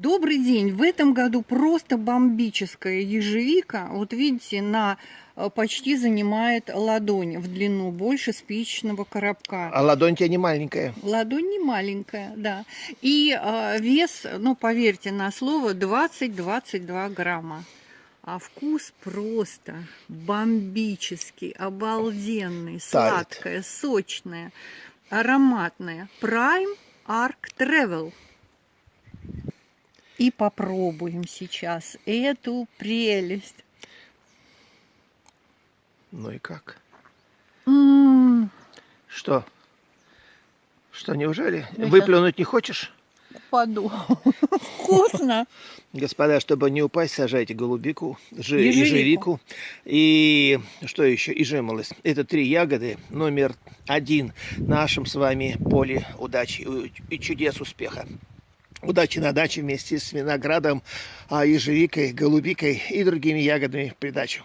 Добрый день! В этом году просто бомбическая ежевика. Вот видите, на э, почти занимает ладонь в длину, больше спичечного коробка. А ладонь тебя не маленькая. Ладонь не маленькая, да. И э, вес, ну, поверьте на слово, 20-22 грамма. А вкус просто бомбический, обалденный, сладкая, сочная, ароматная. Prime Arc Travel. И попробуем сейчас эту прелесть. Ну и как? М, Что? Что, неужели? Ну, Выплюнуть не хочешь? Упаду. Вкусно. Господа, чтобы не упасть, сажайте голубику, жи- Ежевику. ежевику и что еще? И жимолость. Это три ягоды, номер один в нашем с вами поле удачи и чудес успеха. Удачи на даче вместе с виноградом, а ежевикой, голубикой и другими ягодами в придачу.